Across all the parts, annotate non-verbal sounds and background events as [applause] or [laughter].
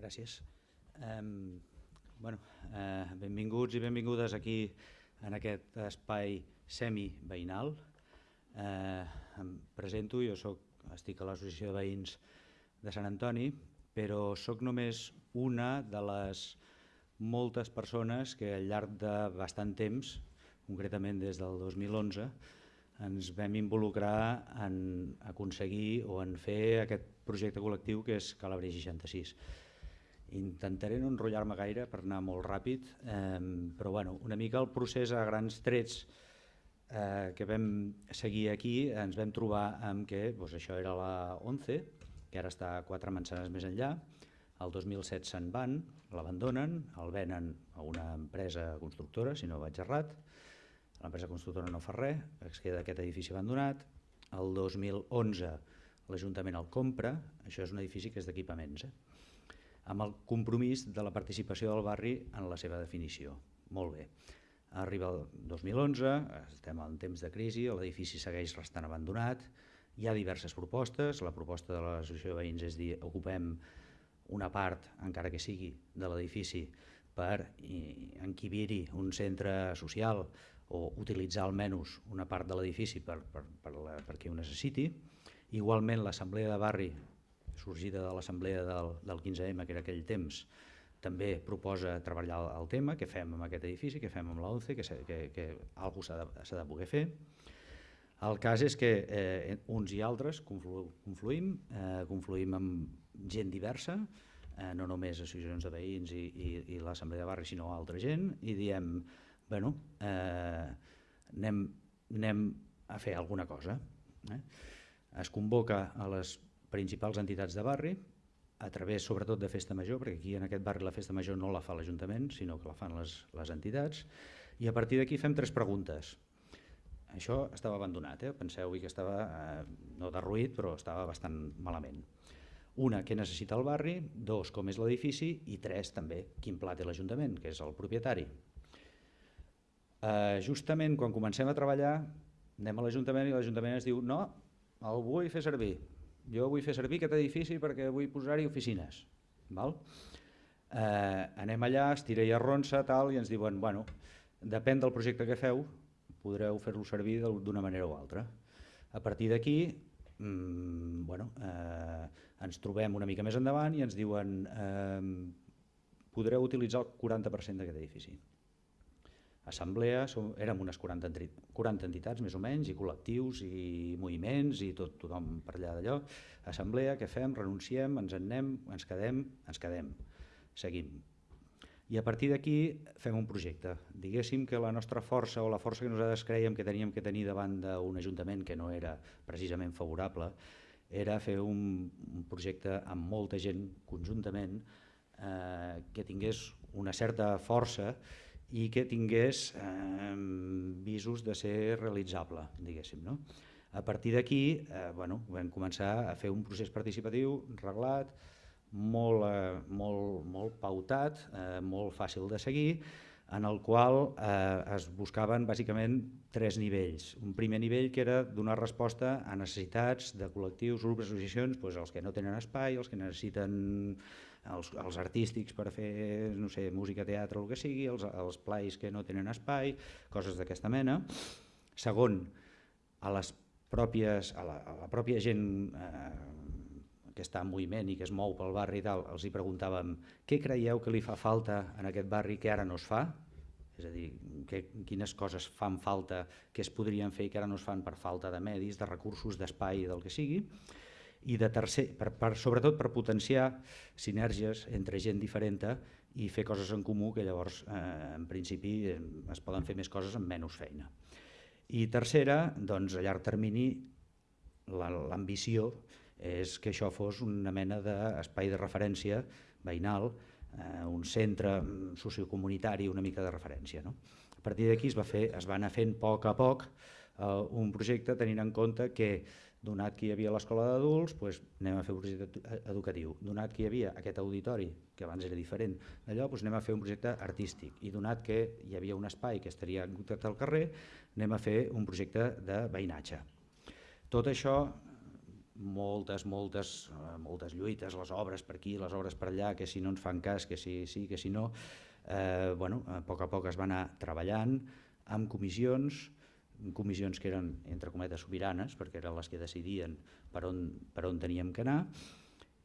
Gràcies. Um, bueno, uh, benvinguts i benvingudes aquí en aquest espai semi-veïnal. Uh, em presento, jo soc, estic a l'Associació de Veïns de Sant Antoni, però sóc només una de les moltes persones que al llarg de bastant temps, concretament des del 2011, ens vam involucrar en aconseguir o en fer aquest projecte col·lectiu que és Calabria 66. Intentaré no enrotllar-me gaire per anar molt ràpid, eh, però bueno, una mica el procés a grans trets eh, que vam seguir aquí ens vam trobar amb que doncs, això era la 11, que ara està quatre manzanes més enllà, el 2007 se'n van, l'abandonen, el venen a una empresa constructora, si no vaig errat, l'empresa constructora no fa res, es queda aquest edifici abandonat, el 2011 l'Ajuntament el compra, això és un edifici que és d'equipaments, eh? Amb el compromís de la participació del barri en la seva definició. Molt bé. Arriba el 2011, estem en temps de crisi, l'edifici segueix restant abandonat, hi ha diverses propostes, la proposta de l'Associació de Veïns és dir ocupem una part, encara que sigui, de l'edifici per enquibir-hi un centre social o utilitzar almenys una part de l'edifici per, per, per, per qui ho necessiti. Igualment l'assemblea de barri sorgida de l'assemblea del, del 15M, que era aquell temps, també proposa treballar el, tema, què fem amb aquest edifici, què fem amb l'11, que, que, que alguna s'ha de, de poder fer. El cas és que eh, uns i altres conflu, confluïm, eh, confluïm amb gent diversa, eh, no només associacions de veïns i, i, i l'assemblea de barri, sinó altra gent, i diem, bueno, eh, anem, anem a fer alguna cosa. Eh? Es convoca a les principals entitats de barri, a través sobretot de Festa Major, perquè aquí en aquest barri la Festa Major no la fa l'Ajuntament, sinó que la fan les, les entitats, i a partir d'aquí fem tres preguntes. Això estava abandonat, eh? penseu que estava, eh, no derruït, però estava bastant malament. Una, què necessita el barri, dos, com és l'edifici, i tres, també, quin pla té l'Ajuntament, que és el propietari. Eh, justament quan comencem a treballar, anem a l'Ajuntament i l'Ajuntament ens diu no, el vull fer servir, jo vull fer servir aquest edifici perquè vull posar-hi oficines. Val? Eh, anem allà, es tira i arronsa tal, i ens diuen, bueno, depèn del projecte que feu, podreu fer-lo servir d'una manera o altra. A partir d'aquí, mmm, bueno, eh, ens trobem una mica més endavant i ens diuen eh, podreu utilitzar el 40% d'aquest edifici assemblea, som, érem unes 40, 40 entitats més o menys, i col·lectius, i moviments, i tot, tothom per allà d'allò. Assemblea, què fem? Renunciem, ens en anem, ens quedem, ens quedem, seguim. I a partir d'aquí fem un projecte. Diguéssim que la nostra força o la força que nosaltres creiem que teníem que tenir davant d'un ajuntament que no era precisament favorable era fer un, un projecte amb molta gent conjuntament eh, que tingués una certa força i que tingués eh, visos de ser realitzable, diguéssim. No? A partir d'aquí eh, bueno, vam començar a fer un procés participatiu reglat, molt, eh, molt, molt pautat, eh, molt fàcil de seguir, en el qual eh, es buscaven bàsicament tres nivells. Un primer nivell que era donar resposta a necessitats de col·lectius, grups, associacions, doncs els que no tenen espai, els que necessiten els, els artístics per fer no sé, música, teatre, el que sigui, els, els plais que no tenen espai, coses d'aquesta mena. Segon, a les pròpies, a la, a la pròpia gent eh, que està en moviment i que es mou pel barri i tal, els hi preguntàvem què creieu que li fa falta en aquest barri que ara no es fa? És a dir, que, quines coses fan falta que es podrien fer i que ara no es fan per falta de medis, de recursos, d'espai, del que sigui i de tercer, per, per, sobretot per potenciar sinergies entre gent diferent i fer coses en comú que llavors eh, en principi eh, es poden fer més coses amb menys feina. I tercera, doncs a llarg termini l'ambició és que això fos una mena d'espai de referència veïnal, eh, un centre sociocomunitari una mica de referència. No? A partir d'aquí es, va fer, es va anar fent a poc a poc eh, un projecte tenint en compte que donat que hi havia l'escola d'adults, doncs anem a fer un projecte educatiu. Donat que hi havia aquest auditori, que abans era diferent d'allò, doncs anem a fer un projecte artístic. I donat que hi havia un espai que estaria en al carrer, anem a fer un projecte de veïnatge. Tot això moltes, moltes, eh, moltes lluites, les obres per aquí, les obres per allà, que si no ens fan cas, que si sí, que si no. Eh, bueno, a poc a poc es va anar treballant amb comissions, comissions que eren, entre cometes, sobiranes, perquè eren les que decidien per on, per on teníem que anar,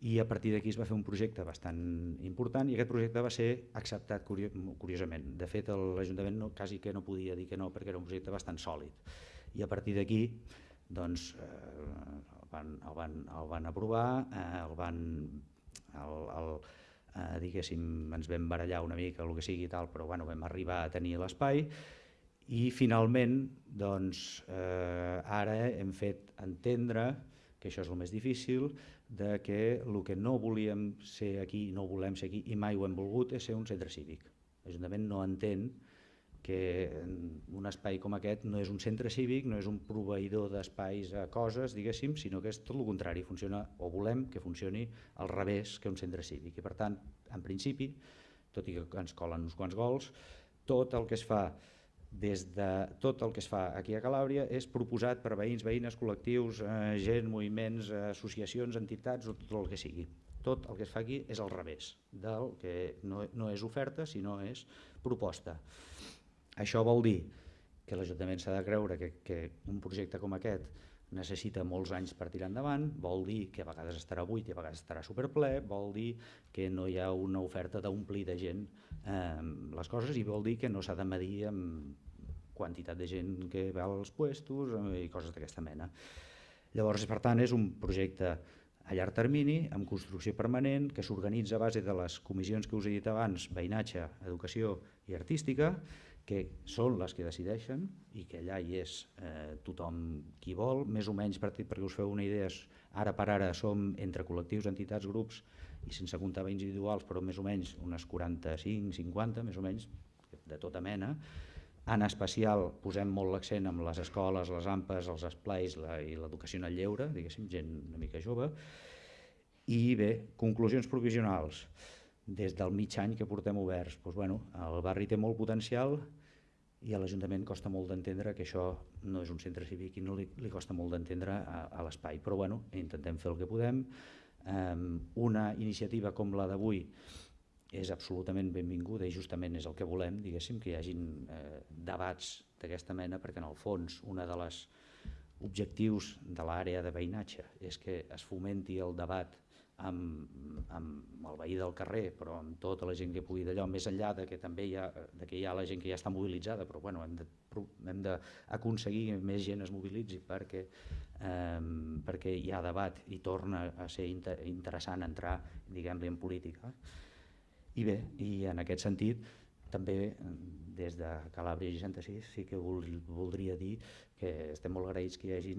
i a partir d'aquí es va fer un projecte bastant important i aquest projecte va ser acceptat curiosament. De fet, l'Ajuntament no, quasi que no podia dir que no perquè era un projecte bastant sòlid. I a partir d'aquí doncs, eh, el, van, el, van, el van aprovar, eh, el van, el, el, eh, diguéssim, ens vam barallar una mica, el que sigui i tal, però bueno, vam arribar a tenir l'espai i finalment doncs, eh, ara hem fet entendre que això és el més difícil, de que el que no volíem ser aquí, no volem ser aquí i mai ho hem volgut és ser un centre cívic. L'Ajuntament no entén que un espai com aquest no és un centre cívic, no és un proveïdor d'espais a coses, diguéssim, sinó que és tot el contrari, funciona, o volem que funcioni al revés que un centre cívic. I per tant, en principi, tot i que ens colen uns quants gols, tot el que es fa des de tot el que es fa aquí a Calàbria és proposat per veïns, veïnes, col·lectius, eh, gent, moviments, eh, associacions, entitats o tot el que sigui. Tot el que es fa aquí és al revés del que no, no és oferta sinó és proposta. Això vol dir que l'Ajuntament s'ha de creure que, que un projecte com aquest necessita molts anys per tirar endavant, vol dir que a vegades estarà buit i a vegades estarà superple, vol dir que no hi ha una oferta d'omplir de gent eh, les coses i vol dir que no s'ha de medir amb quantitat de gent que va als puestos eh, i coses d'aquesta mena. Llavors, per tant, és un projecte a llarg termini, amb construcció permanent, que s'organitza a base de les comissions que us he dit abans, veïnatge, educació i artística, que són les que decideixen i que allà hi és eh, tothom qui vol, més o menys per, perquè us feu una idea, ara per ara som entre col·lectius, entitats, grups i sense comptar individuals, però més o menys unes 45, 50, més o menys, de tota mena, en especial posem molt l'accent amb les escoles, les AMPes, els esplais la, i l'educació en el lleure, diguéssim, gent una mica jove. I bé, conclusions provisionals. Des del mig any que portem oberts, doncs, bueno, el barri té molt potencial i a l'Ajuntament costa molt d'entendre que això no és un centre cívic i no li, li costa molt d'entendre a, a l'espai. Però bueno, intentem fer el que podem. Um, una iniciativa com la d'avui és absolutament benvinguda i justament és el que volem, diguéssim, que hi hagin eh, debats d'aquesta mena, perquè en el fons una de les objectius de l'àrea de veïnatge és que es fomenti el debat amb, amb el veí del carrer, però amb tota la gent que pugui d'allò, més enllà de que també hi ha, de que hi ha la gent que ja està mobilitzada, però bueno, hem d'aconseguir més gent es mobilitzi perquè, eh, perquè hi ha debat i torna a ser inter interessant entrar diguem-li en política. I bé, i en aquest sentit, també des de Calàbria 66 sí que voldria dir que estem molt agraïts que hi hagi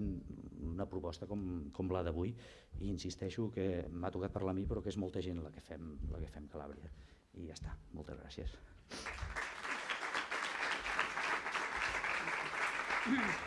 una proposta com, com la d'avui i insisteixo que m'ha tocat parlar a mi però que és molta gent la que fem, la que fem Calàbria. I ja està, moltes gràcies. Mm. [clears throat]